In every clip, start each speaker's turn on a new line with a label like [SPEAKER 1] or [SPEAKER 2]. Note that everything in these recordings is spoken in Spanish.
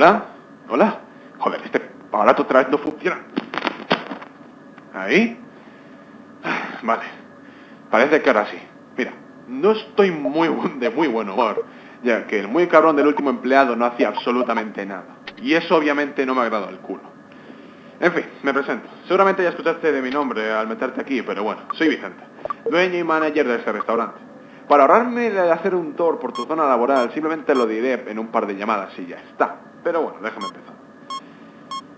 [SPEAKER 1] ¿Hola? ¿Hola? Joder, este aparato otra vez no funciona. ¿Ahí? Ah, Vale. Parece que ahora sí. Mira, no estoy muy de muy buen humor, ya que el muy cabrón del último empleado no hacía absolutamente nada. Y eso obviamente no me agrada el culo. En fin, me presento. Seguramente ya escuchaste de mi nombre al meterte aquí, pero bueno, soy Vicente, dueño y manager de ese restaurante. Para ahorrarme de hacer un tour por tu zona laboral, simplemente lo diré en un par de llamadas y ya está. Pero bueno, déjame empezar.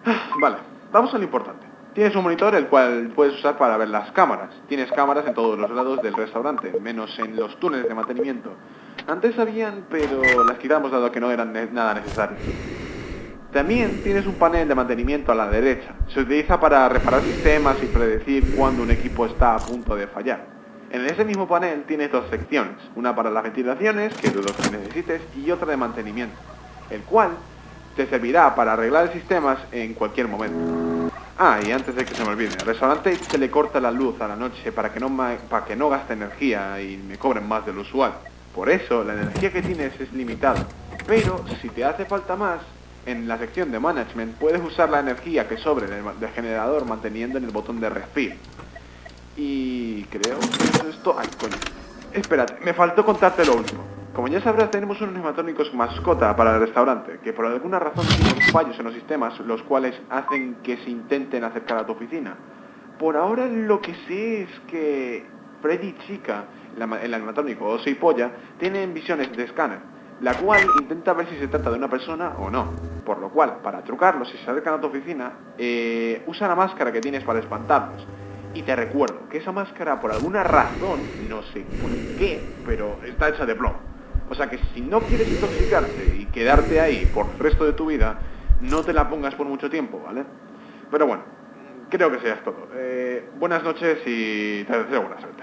[SPEAKER 1] Ah, Vale, vamos a lo importante. Tienes un monitor el cual puedes usar para ver las cámaras. Tienes cámaras en todos los lados del restaurante, menos en los túneles de mantenimiento. Antes habían, pero las quitamos dado que no eran nada necesarias. También tienes un panel de mantenimiento a la derecha. Se utiliza para reparar sistemas y predecir cuándo un equipo está a punto de fallar. En ese mismo panel tienes dos secciones, una para las ventilaciones, que dudo que necesites, y otra de mantenimiento, el cual te servirá para arreglar sistemas en cualquier momento. Ah, y antes de que se me olvide, al restaurante se le corta la luz a la noche para que no, para que no gaste energía y me cobren más de lo usual. Por eso, la energía que tienes es limitada. Pero, si te hace falta más, en la sección de management puedes usar la energía que sobre del generador manteniendo en el botón de respiro. Y creo que eso es todo. Ay, coño. Espérate, me faltó contarte lo último. Como ya sabrás, tenemos unos neumatónicos mascota para el restaurante, que por alguna razón tienen fallos en los sistemas, los cuales hacen que se intenten acercar a tu oficina. Por ahora lo que sé es que Freddy Chica, el neumatónico o Soy Polla, tienen visiones de escáner, la cual intenta ver si se trata de una persona o no. Por lo cual, para trucarlos si se acercan a tu oficina, eh, usa la máscara que tienes para espantarlos. Y te recuerdo que esa máscara, por alguna razón, no sé por qué, pero está hecha de plomo. O sea que si no quieres intoxicarte y quedarte ahí por el resto de tu vida, no te la pongas por mucho tiempo, ¿vale? Pero bueno, creo que sea todo. Eh, buenas noches y te deseo buena suerte.